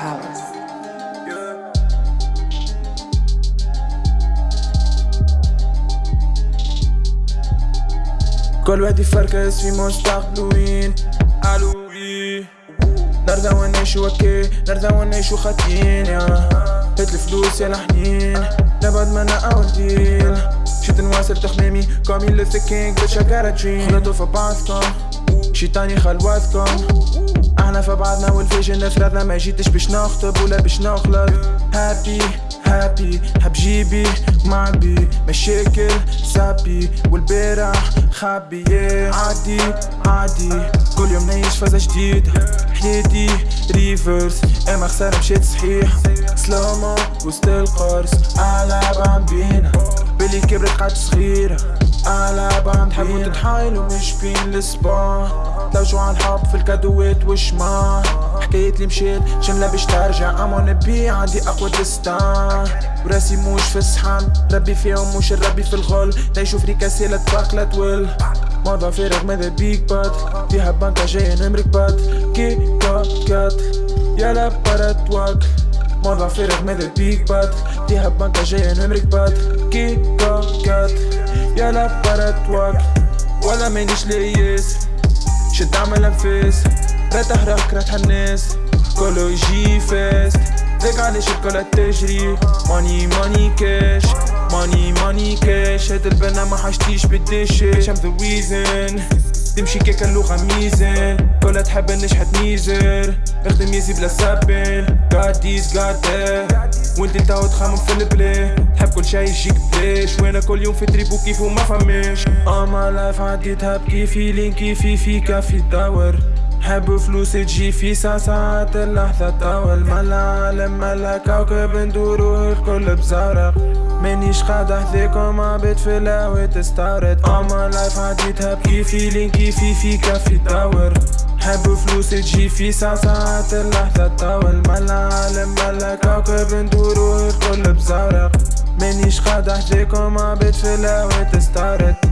كل واحد يفركس في مستقبلوين ألوي. نرضى ونعيشو أوكي نرضى ونعيشو خاطين يا. هات الفلوس يا الحنين نبعد منا اول ديل مشيت نواصل تخمامي كومي لوثر كينج bitch I got a dream في بعضكم. شيطاني خلواتكم. إحنا في بعضنا والفيجن فرضنا ما جيتش باش نخطب ولا باش نخلط. هابي هابي حب جيبي معبي مشاكل سابي والبارح yeah. عادي عادي كل يوم نعيش فازة جديدة. حياتي ريفرس أما خسارة مشيت صحيح. سلومو وسط القرص ألعب عم بينا بلي كبرت قعدت صغيرة. ألعب عم تحبوا تتحايلوا مش بين السبا تلوجوا عن حب في الكادوات وشما حكاية اللي مشيت شملة باش ترجع. أما نبي عندي أقوى دستان. وراسي موش في الصحن ربي فيهم مش الربي في الغل. تعيشوا في ريكاسي لا تول موضوع فارغ ماذا بيك بات فيها بنكة جاية نمرك بات كي كات كات يلا برات واكل موضوع فارغ ماذا بيك بات فيها بنكة جاية نمرك بات كي كات كات يلا برات واكل ولا مانيش ليس شد عمل انفاس رتح راك رتح الناس كله يجي فاست. ذاك علاش الكل تجري. ماني ماني كاش ماني ماني كاش هاد البنا ما حشتيش بالدشاش I'm the reason. تمشي كيك اللغة ميزان. كلها تحب نشحت ميزر نخدم يزي بلا سابين God this God وانت تاو تخمم في البلاي شي يجيك بلاش وأنا كل يوم في تريبو كيف وما فماش اما لايف عديتها بكيفي لين كيفي في كافي دور حب فلوس تجي في ساعات اللحظة تطول. ما العالم ما كوكب ندورو الكل بزرق مانيش قاعد احذيكم عبيد في الهوا تستورد اما لايف عديتها بكيفي لين كيفي في كافي دور حب فلوس تجي في ساعات اللحظة تطول. ما العالم ما كوكب ندورو الكل بزرق احذيكم عبيد في الهوا تستورد